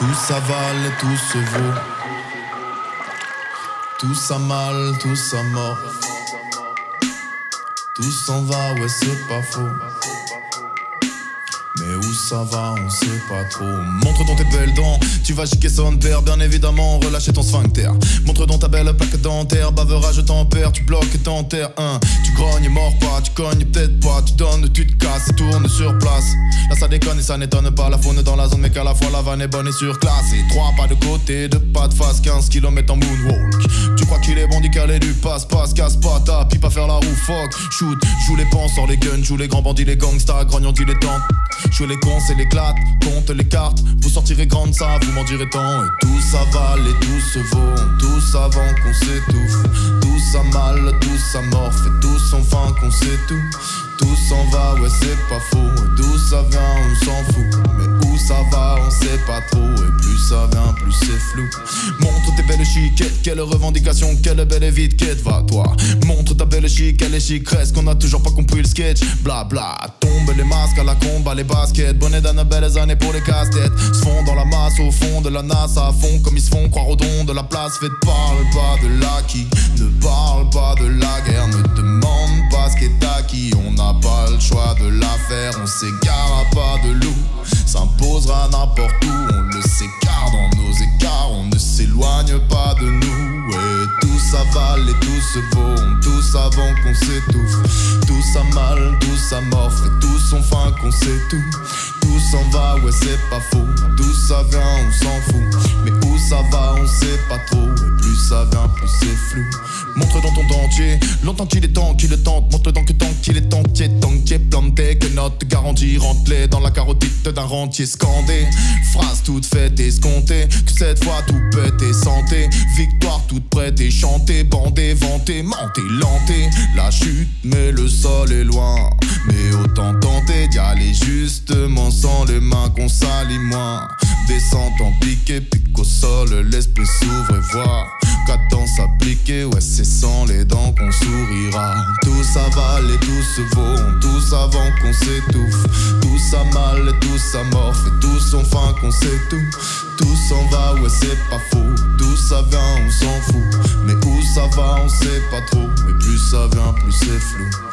Tout s'avale tout se vaut. Tout ça tout ça mort. Tout s'en va, ouais, c'est pas faux. Ça va, on sait pas trop. Montre dans tes belles dents, tu vas chiquer son père, bien évidemment, relâcher ton sphincter. Montre dans ta belle plaque dentaire, baveurage tempère, tu bloques et t'enterres. Un, tu grognes, mords pas, tu cognes peut-être pas, tu donnes, tu te casses et tournes sur place. Là ça déconne et ça n'étonne pas, la faune dans la zone, mais qu'à la fois la vanne est bonne et surclassée. Trois pas de côté, deux pas de face, 15 km en moonwalk. Tu crois qu'il est bon d'y caler du passe-passe, casse pas ta pipe faire la roue, fuck, shoot, joue les penseurs, les guns, joue les grands bandits, les gangsters, grognons dilettantes. Jouez les cons, c'est l'éclate, compte les cartes, vous sortirez grande ça, vous m'en direz tant. Et tout s'avale et tout se vaut, tous avant qu'on s'étouffe. Tout ça mal, tout ça morphe, et tout sans fin qu'on sait tout. Tout s'en va, ouais c'est pas faux, et d'où ça vient, on s'en fout. Mais où ça va, on sait pas trop, et plus ça vient, plus c'est flou. Quelle revendication, quelle belle vite quête, va toi. Montre ta belle chic, elle est chic, reste qu'on a toujours pas compris le sketch. Bla bla, tombe les masques à la combat, les baskets. Bonnet d'Annabelle, années pour les casse-têtes. Se font dans la masse au fond de la NASA à fond, comme ils se font croire au don de la place. Faites parle pas de l'acquis, ne parle pas de la guerre, ne demande pas ce qui est acquis. On n'a pas le choix de la faire, on s'égare pas de loup. S'imposera n'importe où, et tout se vaut, tous avant qu'on s'étouffe. Tout ça mal, tout ça morphe, et tout son fin qu'on sait tout. Tout s'en va, ouais c'est pas faux, d'où ça vient on s'en fout. Mais où ça va on sait pas trop, et plus ça vient plus c'est flou. Dentier, longtemps qu'il est temps qu'il le tente, montre donc que tant qu'il est entier, tant qu'il est planté, que notre garantie rentre-les dans la carotide d'un rentier scandé. Phrase toute faite, escomptée, que cette fois tout peut être santé. Victoire toute prête et chantée, bandée, vantée, mentée, lentée. La chute, mais le sol est loin. Mais autant tenter d'y aller justement sans les mains qu'on salit moins. Descente en piqué, pique au sol, l'esprit s'ouvre et voit. Ouais c'est sans les dents qu'on sourira. Tout s'avale et tout se vaut, tous avant qu'on s'étouffe. Tout ça mal et tout ça morphe, et tout son fin qu'on sait tout. Tout s'en va, ouais c'est pas faux. D'où ça vient, on s'en fout. Mais où ça va, on sait pas trop. Mais plus ça vient, plus c'est flou.